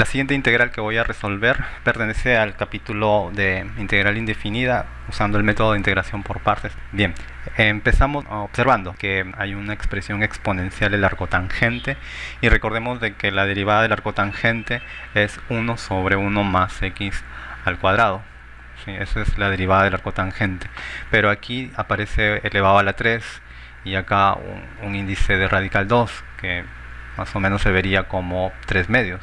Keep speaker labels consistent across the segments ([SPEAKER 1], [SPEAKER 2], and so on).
[SPEAKER 1] La siguiente integral que voy a resolver pertenece al capítulo de integral indefinida usando el método de integración por partes. Bien, empezamos observando que hay una expresión exponencial del arco tangente y recordemos de que la derivada del arco tangente es 1 sobre 1 más x al cuadrado. Sí, esa es la derivada del arco tangente. Pero aquí aparece elevado a la 3 y acá un, índice de radical 2 que más o menos se vería como 3 medios,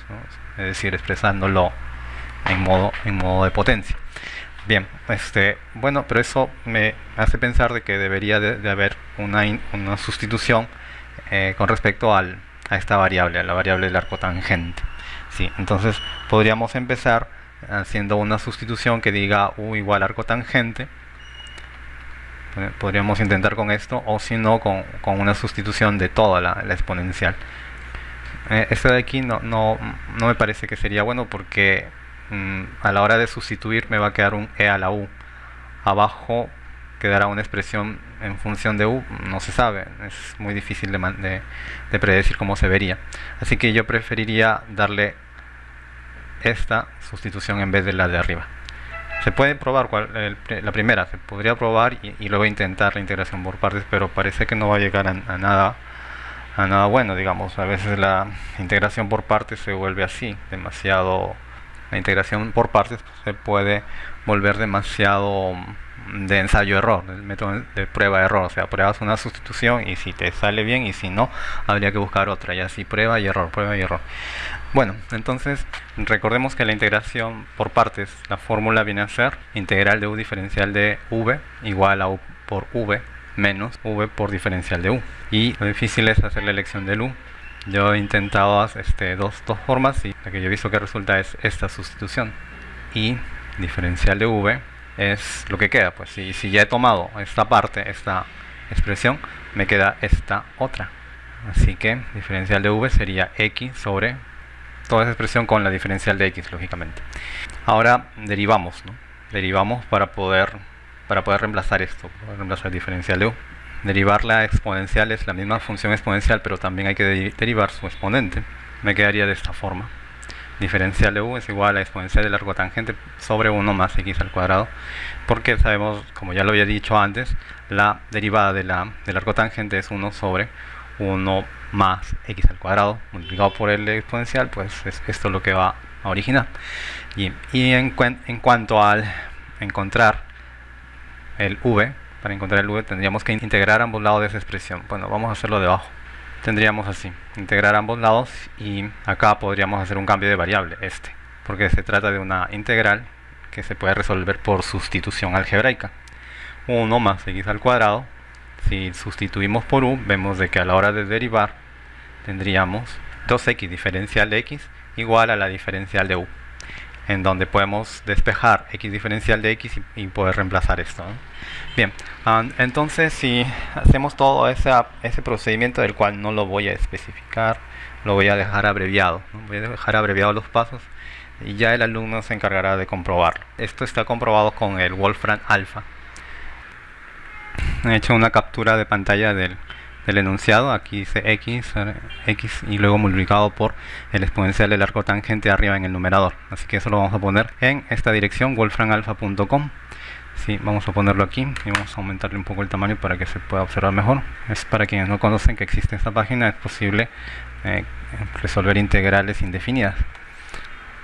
[SPEAKER 1] es decir, expresándolo en modo, en modo de potencia. Bien, este, bueno, pero eso me hace pensar de que debería de, haber una, una sustitución eh, con respecto al, a esta variable, a la variable del arco tangente. Sí, entonces podríamos empezar haciendo una sustitución que diga u igual arco tangente. Podríamos intentar con esto o si no con, con, una sustitución de toda la, la exponencial. Eh, esto de aquí no, no, no me parece que sería bueno porque Mm, a la hora de sustituir me va a quedar un e a la u. Abajo quedará una expresión en función de u, no se sabe, es muy difícil de, de, predecir cómo se vería. Así que yo preferiría darle esta sustitución en vez de la de arriba. Se puede probar la primera, se podría probar y, luego intentar la integración por partes, pero parece que no va a llegar a, nada a nada bueno, digamos. A veces la integración por partes se vuelve así, demasiado la integración por partes se puede volver demasiado de ensayo-error, el método de prueba-error, o sea, pruebas una sustitución y si te sale bien y si no, habría que buscar otra, y así prueba y error, prueba y error. Bueno, entonces recordemos que la integración por partes, la fórmula viene a ser integral de u diferencial de v igual a u por v menos v por diferencial de u. Y lo difícil es hacer la elección del u, yo he intentado este, dos, dos formas y la que yo he visto que resulta es esta sustitución. Y diferencial de v es lo que queda. Pues si, si ya he tomado esta parte, esta expresión, me queda esta otra. Así que diferencial de v sería x sobre toda esa expresión con la diferencial de x, lógicamente. Ahora derivamos, ¿no? Derivamos para poder, para poder reemplazar esto, reemplazar diferencial de u derivar la exponencial es la misma función exponencial, pero también hay que derivar su exponente. Me quedaría de esta forma. Diferencial de u es igual a la exponencial del largo tangente sobre 1 más x al cuadrado, porque sabemos, como ya lo había dicho antes, la derivada de la, del largo tangente es 1 sobre 1 más x al cuadrado, multiplicado por el exponencial, pues es esto lo que va a originar. Y, y en, en cuanto al encontrar el v, para encontrar el v tendríamos que integrar ambos lados de esa expresión. Bueno, vamos a hacerlo debajo. Tendríamos así, integrar ambos lados y acá podríamos hacer un cambio de variable, este, porque se trata de una integral que se puede resolver por sustitución algebraica. 1 más x al cuadrado, si sustituimos por u, vemos de que a la hora de derivar tendríamos 2x diferencial de x igual a la diferencial de u en donde podemos despejar x diferencial de x y, poder reemplazar esto. Bien, ah, entonces si hacemos todo ese, procedimiento del cual no lo voy a especificar, lo voy a dejar abreviado. Voy a dejar abreviado los pasos y ya el alumno se encargará de comprobarlo. Esto está comprobado con el Wolfram Alpha. He hecho una captura de pantalla del, el enunciado, aquí dice x, x y luego multiplicado por el exponencial del arco tangente arriba en el numerador. Así que eso lo vamos a poner en esta dirección, wolframalpha.com. Sí, vamos a ponerlo aquí y vamos a aumentarle un poco el tamaño para que se pueda observar mejor. Es para quienes no conocen que existe esta página, es posible eh, resolver integrales indefinidas.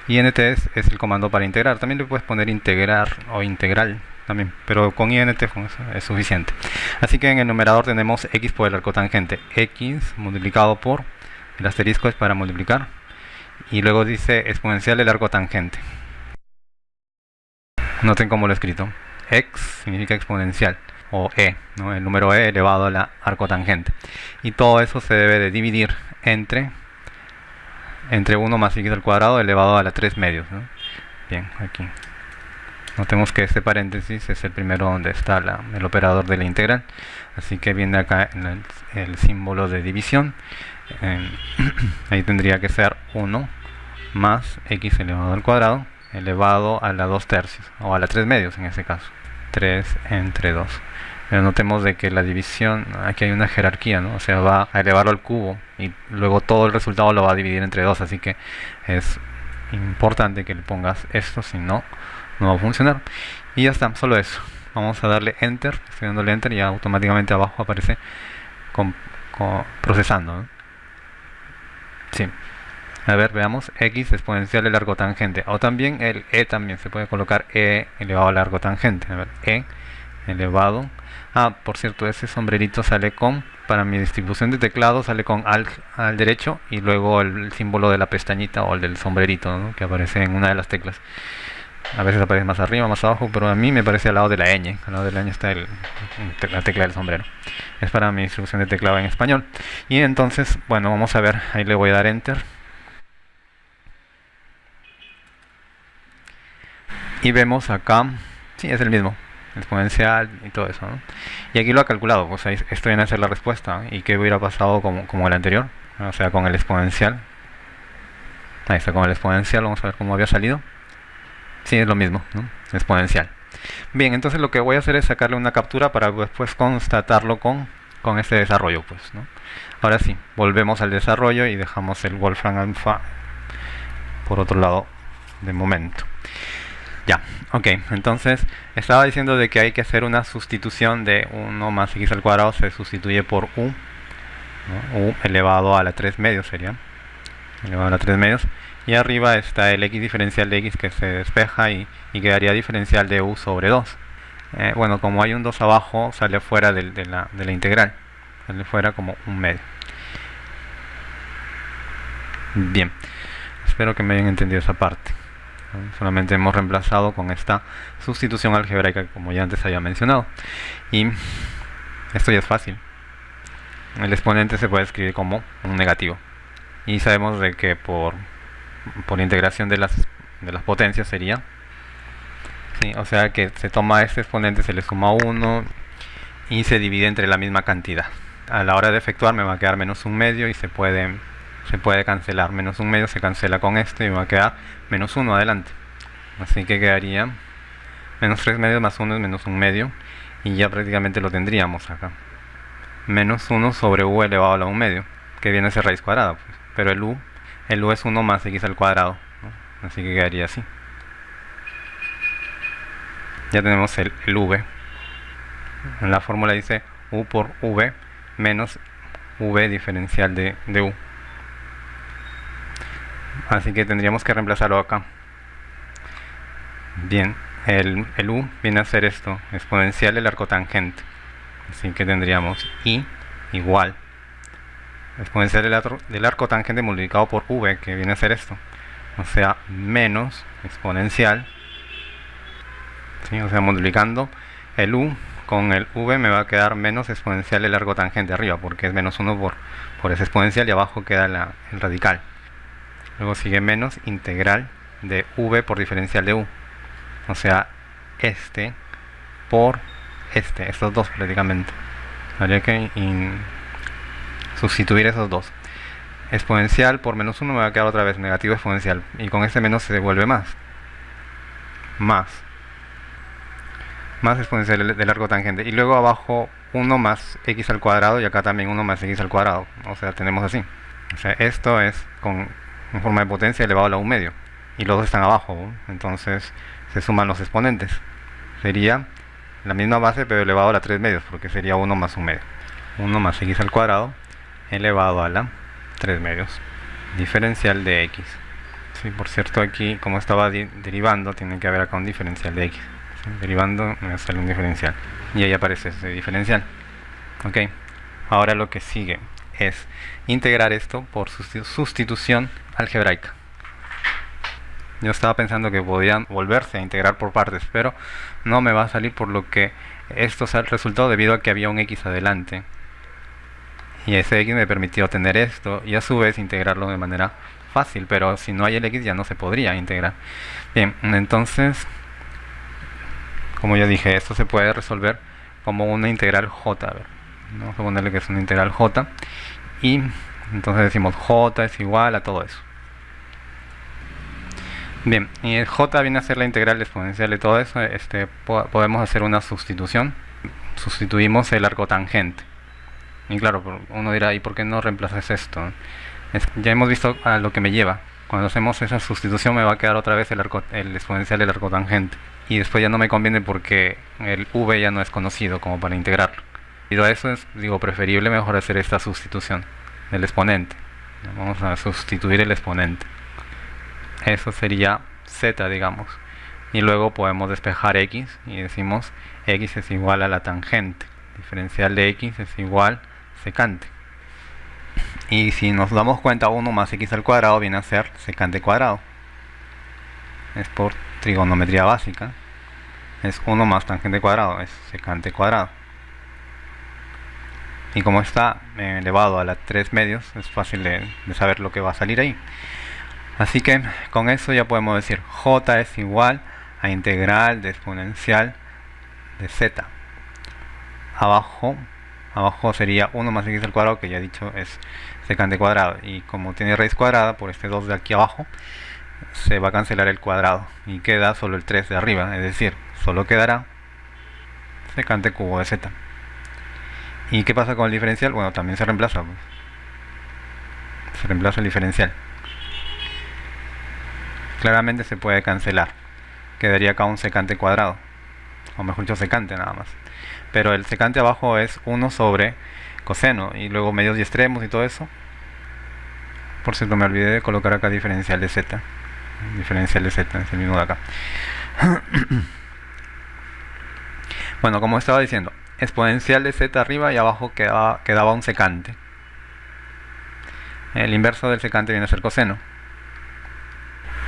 [SPEAKER 1] INT es, es el comando para integrar. También le puedes poner integrar o integral también, pero con int es suficiente. Así que en el numerador tenemos x por el arco tangente, x multiplicado por, el asterisco es para multiplicar, y luego dice exponencial del arco tangente. Noten cómo lo he escrito. x significa exponencial, o e, ¿no? el número e elevado a la arco tangente. Y todo eso se debe de dividir entre, entre 1 más x al cuadrado elevado a la 3 medios. Bien, aquí. Notemos que este paréntesis es el primero donde está el operador de la integral. Así que viene acá en el, símbolo de división. ahí tendría que ser 1 más x elevado al cuadrado elevado a la 2 tercios o a la 3 medios en este caso 3 entre 2 pero notemos de que la división aquí hay una jerarquía ¿no? o sea va a elevarlo al cubo y luego todo el resultado lo va a dividir entre 2 así que es importante que le pongas esto, si no, no va a funcionar. Y ya está, solo eso. Vamos a darle Enter, estoy dándole Enter y automáticamente abajo aparece con, procesando. Sí. A ver, veamos, x exponencial de largo tangente. O también el e también, se puede colocar e elevado a largo tangente. A ver, e elevado. Ah, por cierto, ese sombrerito sale con, para mi distribución de teclado, sale con al, al derecho y luego el, símbolo de la pestañita o el del sombrerito que aparece en una de las teclas. A veces aparece más arriba, más abajo, pero a mí me parece al lado de la ñ. Al lado de la ñ está el, la tecla del sombrero. Es para mi distribución de teclado en español. Y entonces, bueno, vamos a ver. Ahí le voy a dar Enter. Y vemos acá, sí, es el mismo, exponencial y todo eso. Y aquí lo ha calculado, pues ahí esto viene a ser la respuesta. ¿Y qué hubiera pasado como, como el anterior? O sea, con el exponencial. Ahí está con el exponencial, vamos a ver cómo había salido. Sí, es lo mismo, ¿no? exponencial. Bien, entonces lo que voy a hacer es sacarle una captura para después constatarlo con, con este desarrollo. pues. Ahora sí, volvemos al desarrollo y dejamos el Wolfram Alpha por otro lado de momento. Ya, ok, entonces estaba diciendo de que hay que hacer una sustitución de 1 más x al cuadrado se sustituye por u, u elevado a la 3 medios sería, elevado a la 3 medios, y arriba está el x diferencial de x que se despeja y, quedaría diferencial de u sobre 2 eh, bueno como hay un 2 abajo sale fuera de, la, de la integral sale fuera como un medio. Bien espero que me hayan entendido esa parte solamente hemos reemplazado con esta sustitución algebraica como ya antes había mencionado y esto ya es fácil el exponente se puede escribir como un negativo y sabemos de que por por integración de las, de las potencias sería. o sea que se toma este exponente, se le suma 1 y se divide entre la misma cantidad. A la hora de efectuar me va a quedar menos un medio y se puede, se puede cancelar. Menos un medio se cancela con esto y va a quedar menos 1 adelante. Así que quedaría menos 3 medios más 1 es menos un medio y ya prácticamente lo tendríamos acá. Menos 1 sobre u elevado a la 1 medio, que viene a ser raíz cuadrada. Pues. Pero el u el u es 1 más x al cuadrado así que quedaría así ya tenemos el, v en la fórmula dice u por v menos v diferencial de, u así que tendríamos que reemplazarlo acá bien el, u viene a ser esto exponencial del arco tangente así que tendríamos i igual exponencial del, arco, del arco tangente multiplicado por v, que viene a ser esto. O sea, menos exponencial. O sea, multiplicando el u con el v me va a quedar menos exponencial el largo tangente arriba, porque es menos 1 por, por ese exponencial y abajo queda el radical. Luego sigue menos integral de v por diferencial de u. O sea, este por este, estos dos prácticamente. Habría que sustituir esos dos. Exponencial por menos 1 me va a quedar otra vez negativo exponencial. Y con este menos se devuelve más. Más. Más exponencial de largo tangente. Y luego abajo 1 más x al cuadrado y acá también 1 más x al cuadrado. O sea, tenemos así. O sea, esto es con en forma de potencia elevado a la 1 medio. Y los dos están abajo. Entonces se suman los exponentes. Sería la misma base pero elevado a la 3 medios porque sería 1 más 1 medio. 1 más x al cuadrado elevado a la 3 medios diferencial de x sí, por cierto aquí como estaba derivando tiene que haber acá un diferencial de x derivando me sale un diferencial y ahí aparece ese diferencial ok ahora lo que sigue es integrar esto por sustitución algebraica. Yo estaba pensando que podían volverse a integrar por partes pero no me va a salir por lo que esto resultado debido a que había un x adelante. Y ese x me permitió tener esto y a su vez integrarlo de manera fácil pero si no hay el x ya no se podría integrar. Bien entonces como ya dije esto se puede resolver como una integral j a ver, vamos a ponerle que es una integral j. Y entonces decimos j es igual a todo eso. Bien y el j viene a ser la integral exponencial de todo eso. Este podemos hacer una sustitución. Sustituimos el arco tangente. Y claro, uno dirá, ¿y por qué no reemplazas esto? ya hemos visto a lo que me lleva. Cuando hacemos esa sustitución me va a quedar otra vez el, arco, el exponencial del arco tangente. Y después ya no me conviene porque el v ya no es conocido como para integrarlo. A eso es, digo, preferible mejor hacer esta sustitución del exponente. Vamos a sustituir el exponente. Eso sería z, digamos. Y luego podemos despejar x y decimos x es igual a la tangente. Diferencial de x es igual secante. Y si nos damos cuenta, 1 más x al cuadrado viene a ser secante cuadrado. Es por trigonometría básica. Es 1 más tangente cuadrado, es secante cuadrado. Y como está eh, elevado a las 3 medios, es fácil de, de saber lo que va a salir ahí. Así que con eso ya podemos decir j es igual a integral de exponencial de z. Abajo, abajo sería 1 más x al cuadrado, que ya he dicho es secante cuadrado. Y como tiene raíz cuadrada, por este 2 de aquí abajo, se va a cancelar el cuadrado. Y queda solo el 3 de arriba, es decir, solo quedará secante cubo de z. ¿Y qué pasa con el diferencial? Bueno, también se reemplaza. Se reemplaza el diferencial. Claramente se puede cancelar. Quedaría acá un secante cuadrado. O mejor dicho, secante nada más. Pero el secante abajo es 1 sobre coseno. Y luego medios y extremos y todo eso. Por cierto, me olvidé de colocar acá diferencial de z. Diferencial de z, es el mismo de acá. bueno, como estaba diciendo, exponencial de z arriba y abajo quedaba, quedaba un secante. El inverso del secante viene a ser coseno.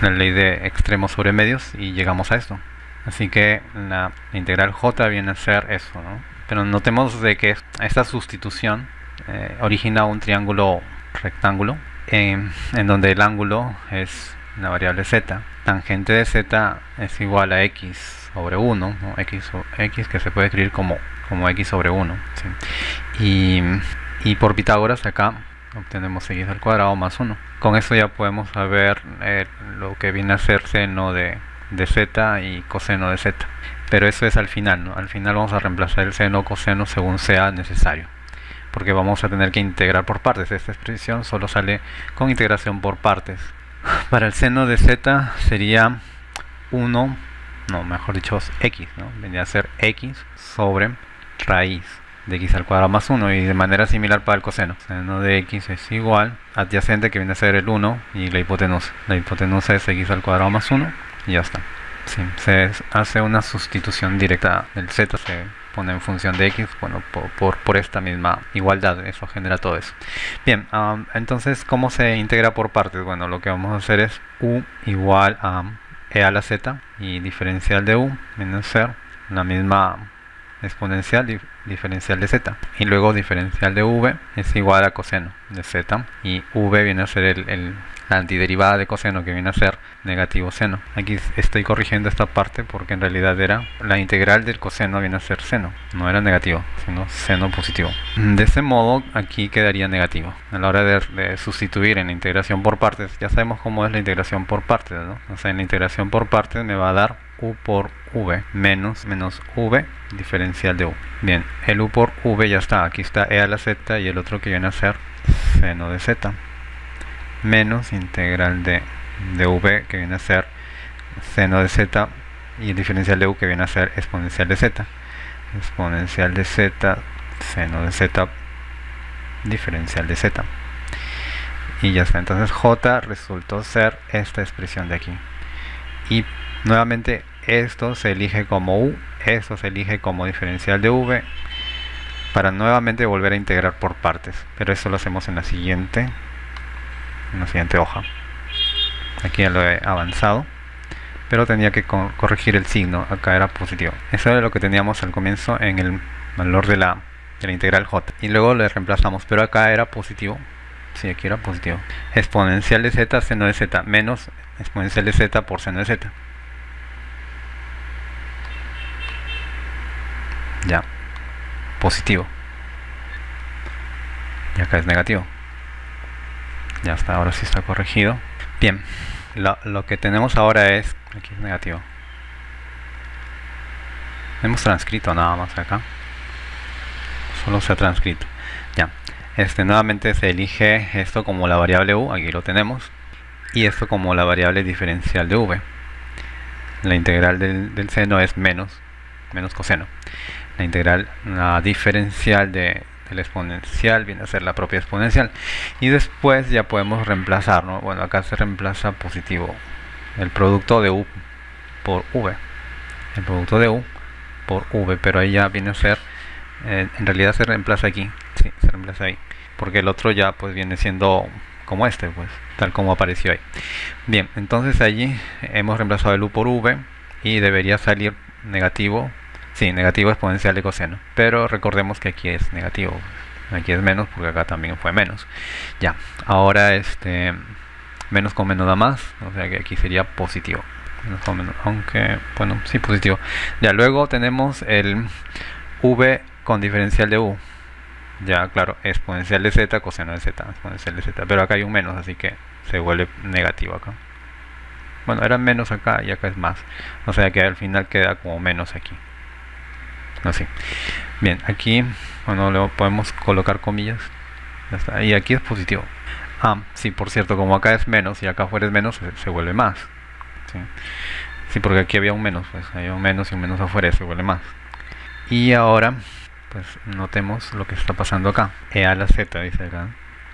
[SPEAKER 1] La ley de extremos sobre medios y llegamos a esto. Así que la integral j viene a ser eso. ¿no? Pero notemos de que esta sustitución eh, origina un triángulo rectángulo en donde el ángulo es la variable z. Tangente de z es igual a x sobre 1, x, x que se puede escribir como como x sobre 1 y, y, por Pitágoras acá obtenemos x al cuadrado más 1 con eso ya podemos saber eh, lo que viene a ser seno de, de z y coseno de z. Pero eso es al final ¿no? al final vamos a reemplazar el seno o coseno según sea necesario. Porque vamos a tener que integrar por partes. Esta expresión solo sale con integración por partes para el seno de z sería 1 no, mejor dicho x, ¿no? Vendría a ser x sobre raíz de x al cuadrado más 1 y de manera similar para el coseno. Seno de x es igual adyacente que viene a ser el 1 y la hipotenusa. La hipotenusa es x al cuadrado más 1 y ya está. se hace una sustitución directa del z, se pone en función de x, bueno, por, por, esta misma igualdad, eso genera todo eso. Bien, entonces, ¿cómo se integra por partes? Bueno, lo que vamos a hacer es u igual a e a la z y diferencial de u a ser la misma exponencial diferencial de z y luego diferencial de v es igual a coseno de z y v viene a ser el, la antiderivada de coseno que viene a ser negativo seno. Aquí estoy corrigiendo esta parte porque en realidad era la integral del coseno viene a ser seno no era negativo sino seno positivo. De ese modo aquí quedaría negativo. A la hora de, sustituir en la integración por partes ya sabemos cómo es la integración por partes ¿no? o sea en la integración por partes me va a dar u por v menos menos v diferencial de u. Bien, el u por v ya está. Aquí está e a la z y el otro que viene a ser seno de z menos integral de, de v que viene a ser seno de z y el diferencial de u que viene a ser exponencial de z. Exponencial de z, seno de z, diferencial de z. Y ya está. Entonces j resultó ser esta expresión de aquí. Y nuevamente esto se elige como u, esto se elige como diferencial de v para nuevamente volver a integrar por partes. Pero eso lo hacemos en la siguiente en la siguiente hoja. Aquí ya lo he avanzado pero tenía que corregir el signo. Acá era positivo. Eso era lo que teníamos al comienzo en el valor de la, de la integral j. Y luego le reemplazamos pero acá era positivo. Si aquí era positivo. Exponencial de z seno de z menos exponencial de z por seno de z ya. Positivo. Y acá es negativo. Ya está, ahora sí está corregido. Bien, lo, que tenemos ahora es aquí es negativo. Hemos transcrito nada más acá. Solo se ha transcrito. Ya. Este nuevamente se elige esto como la variable u aquí lo tenemos y esto como la variable diferencial de v. La integral del, seno es menos, menos coseno. La integral, la diferencial de, del exponencial viene a ser la propia exponencial. Y después ya podemos reemplazar, ¿no? Bueno, acá se reemplaza positivo el producto de u por v. El producto de u por v, pero ahí ya viene a ser, eh, en realidad se reemplaza aquí, sí, se reemplaza ahí. Porque el otro ya pues viene siendo como este, pues, tal como apareció ahí. Bien, entonces allí hemos reemplazado el u por v y debería salir negativo, sí, negativo exponencial de coseno. Pero recordemos que aquí es negativo, aquí es menos porque acá también fue menos. Ya, ahora este menos con menos da más, o sea que aquí sería positivo. Menos con menos, aunque, bueno, sí, positivo. Ya, luego tenemos el v con diferencial de u ya claro, exponencial de z, coseno de z, exponencial de z, pero acá hay un menos, así que se vuelve negativo acá. Bueno, era menos acá y acá es más, o sea que al final queda como menos aquí. Así. Bien, aquí, bueno, luego podemos colocar comillas. Y aquí es positivo. Ah, sí, por cierto, como acá es menos y acá afuera es menos, se, vuelve más. ¿sí? sí, porque aquí había un menos, pues había un menos y un menos afuera, se vuelve más. Y ahora pues notemos lo que está pasando acá. E a la z, dice acá.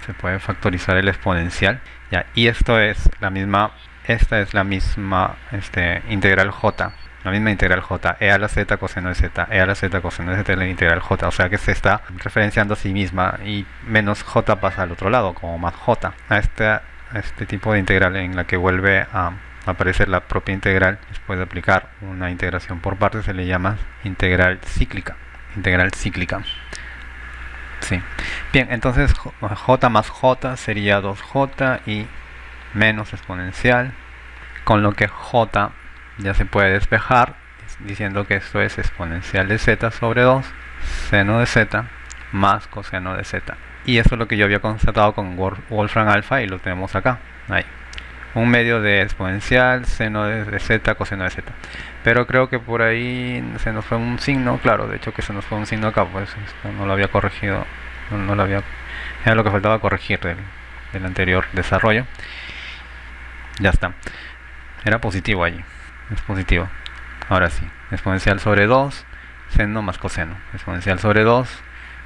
[SPEAKER 1] Se puede factorizar el exponencial. Ya, y esto es la misma, esta es la misma este, integral j. La misma integral j, e a la z coseno de z, e a la z coseno de z es la integral j, o sea que se está referenciando a sí misma y menos j pasa al otro lado, como más j. A este, a este tipo de integral en la que vuelve a aparecer la propia integral después de aplicar una integración por partes se le llama integral cíclica integral cíclica. Sí. Bien, entonces j más j sería 2j y menos exponencial, con lo que j ya se puede despejar diciendo que esto es exponencial de z sobre 2, seno de z más coseno de z. Y eso es lo que yo había constatado con Wolfram alfa y lo tenemos acá. Ahí un medio de exponencial, seno de, z, coseno de z. Pero creo que por ahí se nos fue un signo, claro, de hecho que se nos fue un signo acá, pues no lo había corregido, no, lo había, era lo que faltaba corregir del, del anterior desarrollo. Ya está. Era positivo allí, es positivo. Ahora sí, exponencial sobre 2, seno más coseno. Exponencial sobre 2,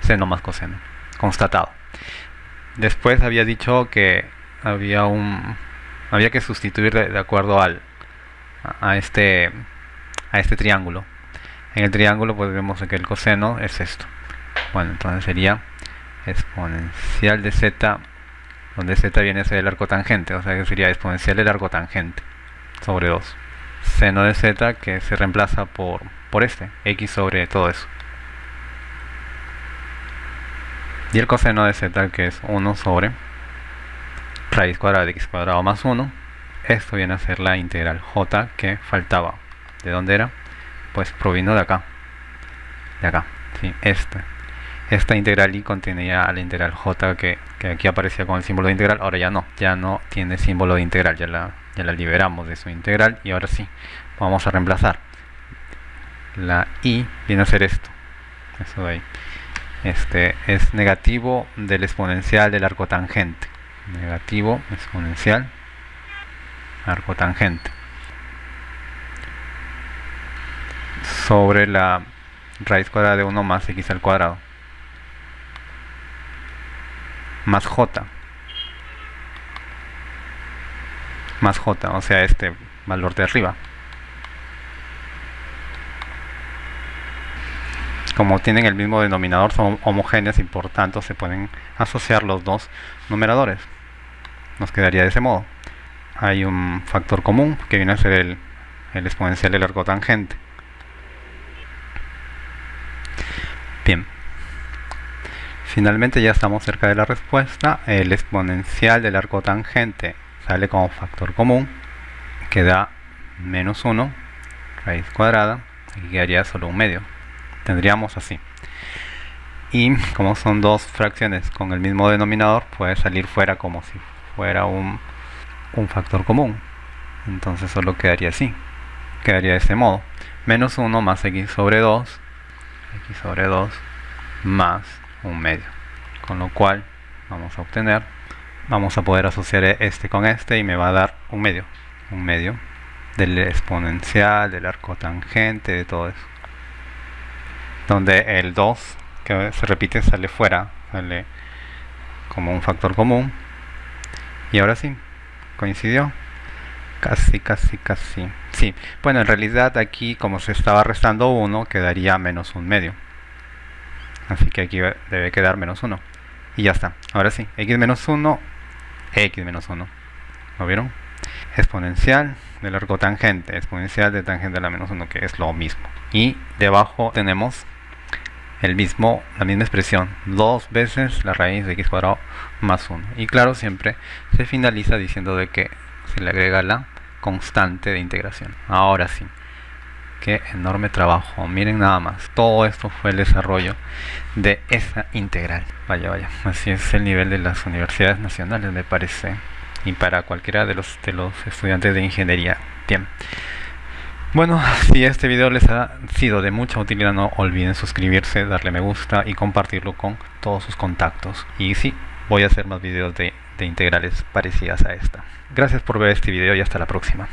[SPEAKER 1] seno más coseno. Constatado. Después había dicho que había un, había que sustituir de, acuerdo al a este a este triángulo en el triángulo pues vemos que el coseno es esto bueno entonces sería exponencial de z donde z viene a ser el arco tangente o sea que sería exponencial del arco tangente sobre 2 seno de z que se reemplaza por, por este x sobre todo eso. Y el coseno de z que es 1 sobre raíz cuadrada de x cuadrado más 1 esto viene a ser la integral j que faltaba. ¿de dónde era? pues provino de acá. De acá, sí, esta esta integral y contenía la integral j que, aquí aparecía con el símbolo de integral ahora ya no, ya no tiene símbolo de integral ya la, ya la liberamos de su integral y ahora sí, vamos a reemplazar. La i viene a ser esto. Eso de ahí. Este es negativo del exponencial del arco tangente. Negativo exponencial arco tangente. Sobre la raíz cuadrada de 1 más x al cuadrado. Más j más j, o sea este valor de arriba como tienen el mismo denominador son homogéneos y por tanto se pueden asociar los dos numeradores nos quedaría de ese modo. Hay un factor común que viene a ser el, exponencial del arco tangente. Bien. Finalmente ya estamos cerca de la respuesta. El exponencial del arco tangente sale como factor común que da menos 1 raíz cuadrada. Aquí quedaría solo un medio. Tendríamos así. Y como son dos fracciones con el mismo denominador, puede salir fuera como si fuera un, un factor común. Entonces solo quedaría así. Quedaría de este modo. Menos 1 más x sobre 2. x sobre 2 más un medio. Con lo cual vamos a obtener vamos a poder asociar este con este y me va a dar un medio un medio del exponencial del arco tangente de todo eso. Donde el 2 que se repite sale fuera sale como un factor común. Y ahora sí coincidió. Casi casi casi. Sí bueno en realidad aquí como se estaba restando 1 quedaría menos un medio. Así que aquí debe quedar menos 1 y ya está. Ahora sí x menos 1 x menos 1 ¿lo vieron? exponencial del arco tangente exponencial de tangente a la menos 1 que es lo mismo y debajo tenemos el mismo, la misma expresión, dos veces la raíz de x cuadrado más 1. Y claro, siempre se finaliza diciendo de que se le agrega la constante de integración. Ahora sí, qué enorme trabajo. Miren nada más, todo esto fue el desarrollo de esa integral. Vaya, vaya, así es el nivel de las universidades nacionales, me parece. Y para cualquiera de los, de los estudiantes de ingeniería. Bien. Bueno, si este video les ha sido de mucha utilidad, no olviden suscribirse, darle me gusta y compartirlo con todos sus contactos. Y sí, voy a hacer más videos de, de integrales parecidas a esta. Gracias por ver este video y hasta la próxima.